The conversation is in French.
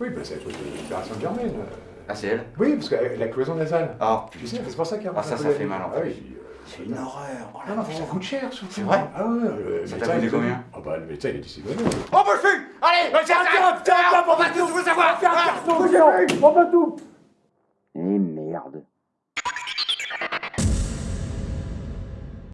Oui, bah, c'est la truc de l'opération Germaine. Ah, c'est elle Oui, parce que la cloison nasale. Ah, Tu sais, c'est pour ça qu'il a Ah, ça, ça fait mal, en Ah oui, C'est une horreur. Oh, la Non, ça coûte cher, surtout. C'est vrai Ah ouais, le Ça il a dit- combien Ah bah, le médecin, il est dit. Oh, bah, le cul Allez tiens, tiens, tiens, On va tous vous savoir Eh merde